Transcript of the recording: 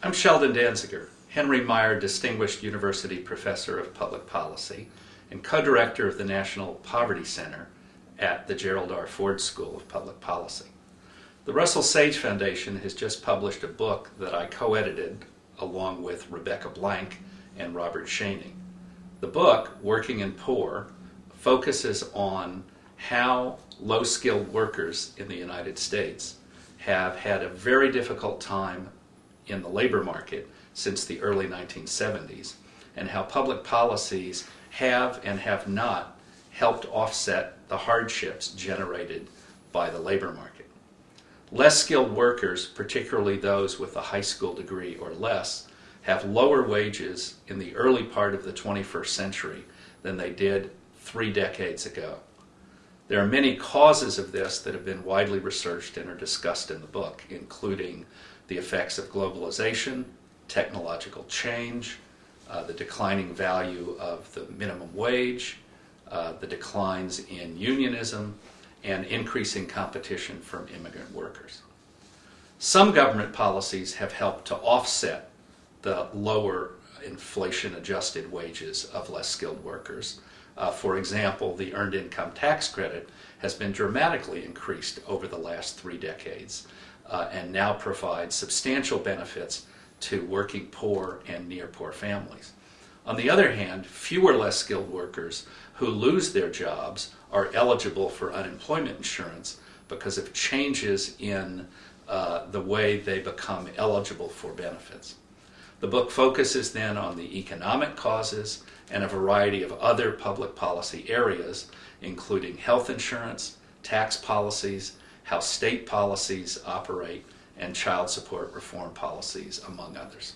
I'm Sheldon Danziger, Henry Meyer Distinguished University Professor of Public Policy and co-director of the National Poverty Center at the Gerald R. Ford School of Public Policy. The Russell Sage Foundation has just published a book that I co-edited along with Rebecca Blank and Robert Schoeni. The book, Working and Poor, focuses on how low-skilled workers in the United States have had a very difficult time in the labor market since the early 1970s and how public policies have and have not helped offset the hardships generated by the labor market. Less skilled workers, particularly those with a high school degree or less, have lower wages in the early part of the 21st century than they did three decades ago. There are many causes of this that have been widely researched and are discussed in the book, including the effects of globalization, technological change, uh, the declining value of the minimum wage, uh, the declines in unionism, and increasing competition from immigrant workers. Some government policies have helped to offset the lower inflation adjusted wages of less skilled workers. Uh, for example, the Earned Income Tax Credit has been dramatically increased over the last three decades uh, and now provides substantial benefits to working poor and near poor families. On the other hand, fewer less skilled workers who lose their jobs are eligible for unemployment insurance because of changes in uh, the way they become eligible for benefits. The book focuses then on the economic causes and a variety of other public policy areas, including health insurance, tax policies, how state policies operate, and child support reform policies, among others.